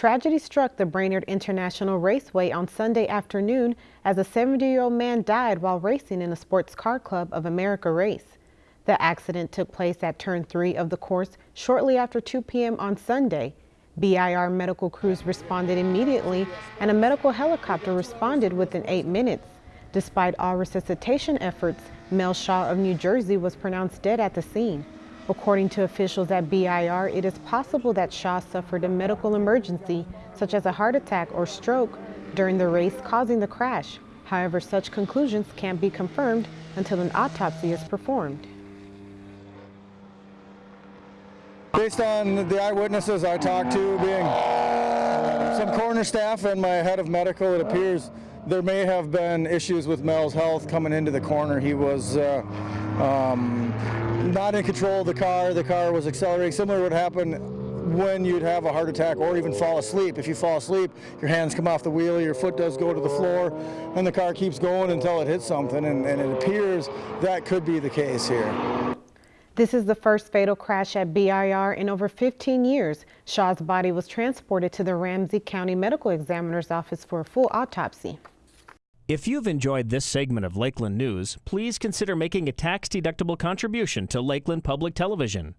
Tragedy struck the Brainerd International Raceway on Sunday afternoon as a 70-year-old man died while racing in a Sports Car Club of America race. The accident took place at turn 3 of the course shortly after 2 p.m. on Sunday. BIR medical crews responded immediately and a medical helicopter responded within 8 minutes. Despite all resuscitation efforts, Mel Shaw of New Jersey was pronounced dead at the scene. According to officials at BIR, it is possible that Shaw suffered a medical emergency, such as a heart attack or stroke, during the race causing the crash. However, such conclusions can't be confirmed until an autopsy is performed. Based on the eyewitnesses I talked to, being some coroner staff and my head of medical, it appears there may have been issues with Mel's health coming into the corner. He was uh, um, not in control of the car. The car was accelerating. Similar to would happen when you'd have a heart attack or even fall asleep. If you fall asleep, your hands come off the wheel, your foot does go to the floor, and the car keeps going until it hits something, and, and it appears that could be the case here. This is the first fatal crash at BIR in over 15 years. Shaw's body was transported to the Ramsey County Medical Examiner's Office for a full autopsy. If you've enjoyed this segment of Lakeland News, please consider making a tax-deductible contribution to Lakeland Public Television.